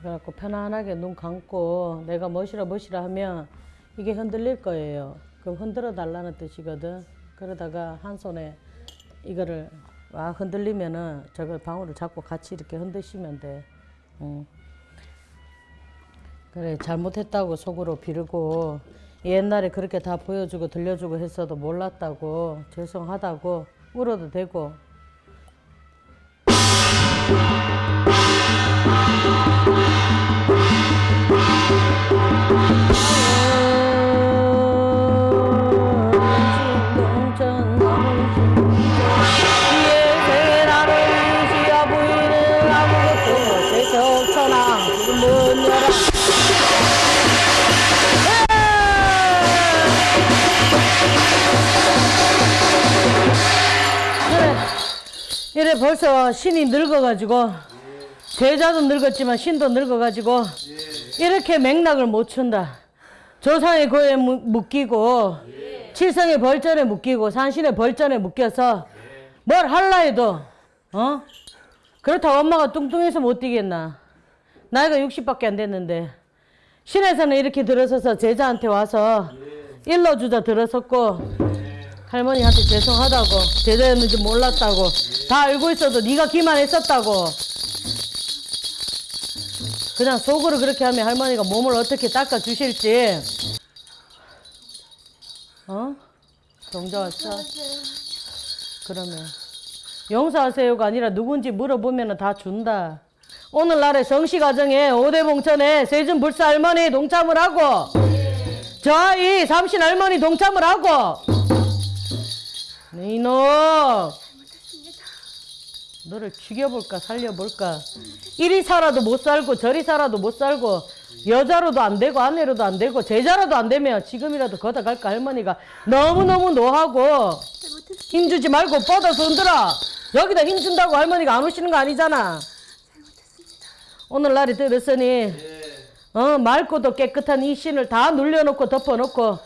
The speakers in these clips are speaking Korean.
그래갖고 편안하게 눈 감고 내가 멋이라 멋이라 하면 이게 흔들릴 거예요. 그럼 흔들어 달라는 뜻이거든. 그러다가 한 손에 이거를 와 흔들리면은 저걸 방울을 잡고 같이 이렇게 흔드시면 돼. 응. 그래 잘못했다고 속으로 비르고 옛날에 그렇게 다 보여주고 들려주고 했어도 몰랐다고 죄송하다고 울어도 되고 이래 벌써 신이 늙어가지고 제자도 늙었지만 신도 늙어가지고 이렇게 맥락을 못 춘다. 조상의 고에 무- 묶이고 칠성의 벌전에 묶이고 산신의 벌전에 묶여서 뭘 할라 해도 어? 그렇다고 엄마가 뚱뚱해서 못 뛰겠나. 나이가 60밖에 안 됐는데 신에서는 이렇게 들어서서 제자한테 와서 일러주자 들어섰고 할머니한테 죄송하다고 제자였는지 몰랐다고 다 알고 있어도 네가 기만했었다고 그냥 속으로 그렇게 하면 할머니가 몸을 어떻게 닦아 주실지 어? 동자 왔어? 그러면 용서하세요가 아니라 누군지 물어보면 다 준다 오늘날의 성시가정에 오대 봉천에 세준불사 할머니 동참을 하고 저희 삼신 할머니 동참을 하고 네, 이놈 너를 죽여볼까 살려볼까? 이리 살아도 못 살고 저리 살아도 못 살고 여자로도 안 되고 아내로도 안 되고 제자로도 안 되면 지금이라도 거다 갈까 할머니가? 너무너무 노하고 힘주지 말고 뻗어서 흔들어! 여기다 힘준다고 할머니가 안 오시는 거 아니잖아! 오늘날이 들었으니 어, 맑고도 깨끗한 이 신을 다 눌려놓고 덮어놓고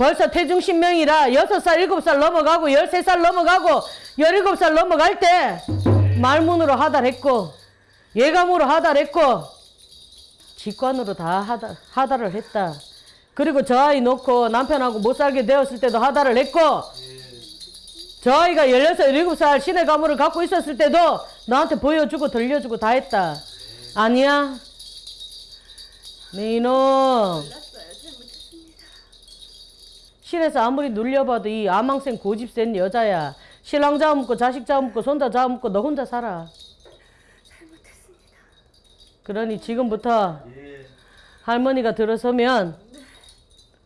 벌써 태중신명이라 여섯 살 일곱 살 넘어가고 열세 살 넘어가고 열일곱 살 넘어갈 때 말문으로 하달했고 예감으로 하달했고 직관으로 다 하달, 하달을 했다. 그리고 저 아이 놓고 남편하고 못 살게 되었을 때도 하달을 했고 저 아이가 16, 17살 신의 가물을 갖고 있었을 때도 나한테 보여주고 들려주고 다 했다. 아니야? 네 이놈. 실에서 아무리 눌려봐도 이 아망생 고집 센 여자야. 신랑 잡아먹고 자식 잡아먹고 손자 잡아먹고 너 혼자 살아. 그러니 지금부터 할머니가 들어서면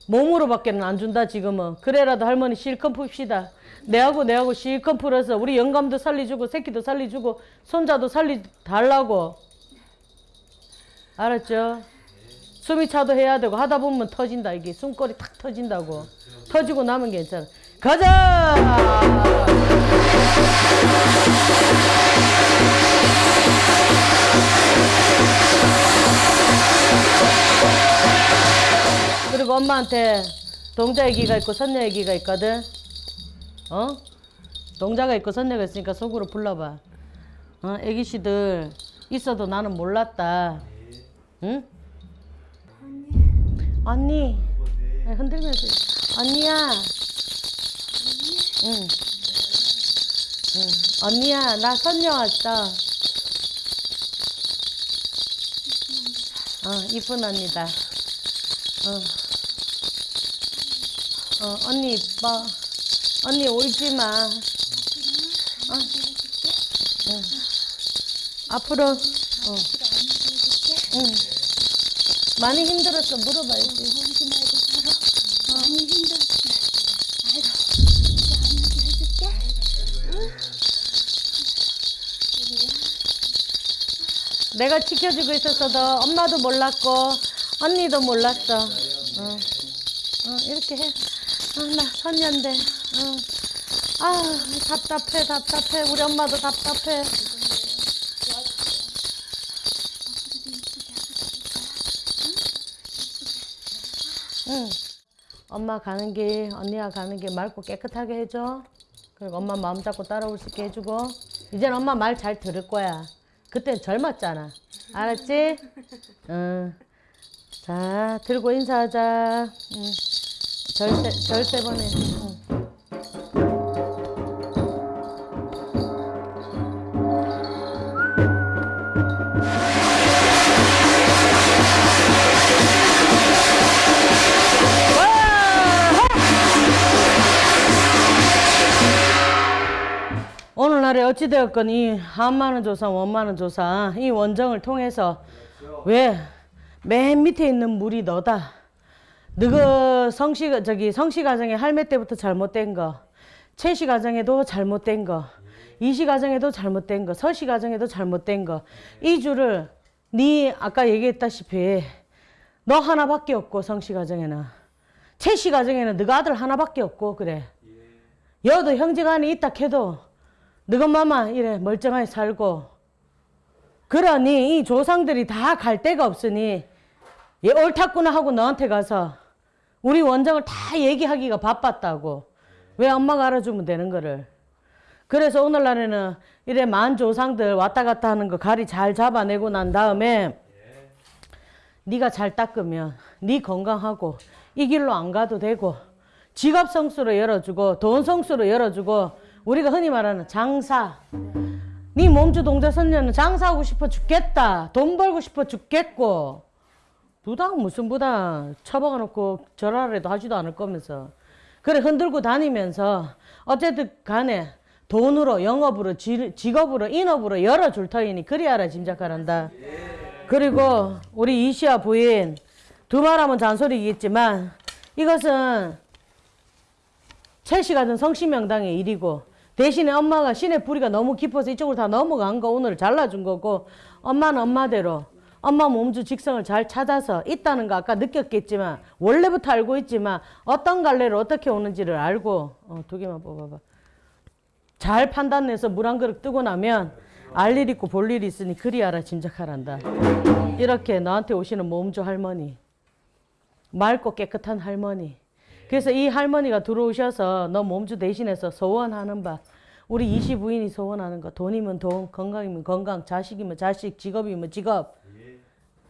몸으로밖에는 안 준다 지금은. 그래라도 할머니 실컷 풉시다. 내하고 내하고 실컷 풀어서 우리 영감도 살리주고 새끼도 살리주고 손자도 살리 달라고. 알았죠? 숨이 차도 해야 되고 하다 보면 터진다 이게 숨거리 탁 터진다고 터지고 나면 괜찮아. 가자! 그리고 엄마한테 동자 얘기가 있고 선녀 얘기가 있거든. 어? 동자가 있고 선녀가 있으니까 속으로 불러봐. 어? 애기씨들 있어도 나는 몰랐다. 응? 언니 네, 흔들면서 언니야 응. 응. 언니야 나 선녀 왔어 어 이쁜 언니다 어. 어 언니 이뻐 언니 울지마 어. 응. 앞으로 어. 응. 많이 힘들었어 물어봐야지 힘들었지. 아이고. 내가 지켜주고 있었어도 엄마도 몰랐고 언니도 몰랐어. 어, 어 이렇게 해. 어, 나 선녀인데. 어. 아 답답해 답답해 우리 엄마도 답답해. 응. 엄마 가는 길 언니가 가는 길 맑고 깨끗하게 해줘. 그리고 엄마 마음 잡고 따라올 수 있게 해주고 이젠 엄마 말 잘 들을 거야. 그땐 젊었잖아. 알았지? 응. 자, 들고 인사하자. 응. 절세, 절세 번에. 응. 오늘날에 어찌되었건 이 한만원 조사, 원만원 조사 이 원정을 통해서 왜 맨 밑에 있는 물이 너다. 너가 성씨 저기 성씨 가정에 할매 때부터 잘못된 거, 채씨 가정에도 잘못된 거, 이씨 가정에도 잘못된 거, 서씨 가정에도 잘못된 거. 이 줄을 네 아까 얘기했다시피 너 하나밖에 없고 성씨 가정에는 채씨 가정에는 너가 아들 하나밖에 없고 그래. 여도 형제간에 있다 해도 너가 마마 이래 멀쩡하게 살고. 그러니 이 조상들이 다 갈 데가 없으니 얘 옳았구나 하고 너한테 가서 우리 원정을 다 얘기하기가 바빴다고. 왜 엄마가 알아주면 되는 거를. 그래서 오늘날에는 이래 만 조상들 왔다 갔다 하는 거 가리 잘 잡아내고 난 다음에 네가 잘 닦으면 네 건강하고 이 길로 안 가도 되고 지갑 성수로 열어주고 돈 성수로 열어주고 우리가 흔히 말하는 장사. 네 몸주 동자 선녀는 장사하고 싶어 죽겠다. 돈 벌고 싶어 죽겠고. 부당 무슨 부당. 처박아 놓고 절하래도 하지도 않을 거면서. 그래 흔들고 다니면서 어쨌든 간에 돈으로 영업으로 지- 직업으로 인업으로 열어줄 터이니 그리 알아 짐작하란다. 그리고 우리 이시아 부인 두 말하면 잔소리겠지만 이것은 채씨 같은 성씨명당의 일이고 대신에 엄마가 신의 뿌리가 너무 깊어서 이쪽으로 다 넘어간 거 오늘 잘라준 거고 엄마는 엄마대로 엄마 몸주 직성을 잘 찾아서 있다는 거 아까 느꼈겠지만 원래부터 알고 있지만 어떤 갈래를 어떻게 오는지를 알고 어, 두 개만 뽑아봐 잘 판단해서 물 한 그릇 뜨고 나면 알 일 있고 볼일 있으니 그리 알아 짐작하란다 이렇게 너한테 오시는 몸주 할머니 맑고 깨끗한 할머니. 그래서 이 할머니가 들어오셔서 너 몸주 대신해서 소원하는 바 우리 이시 부인이 소원하는 거 돈이면 돈, 건강이면 건강, 자식이면 자식, 직업이면 직업.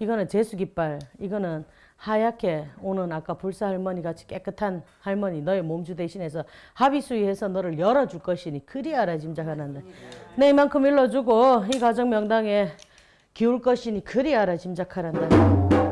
이거는 제수깃발. 이거는 하얗게 오는 아까 불사 할머니 같이 깨끗한 할머니 너의 몸주 대신해서 합의수위해서 너를 열어줄 것이니 그리 알아 짐작하는데 내 이만큼 일러주고 이 가정 명당에 기울 것이니 그리 알아 짐작하란다.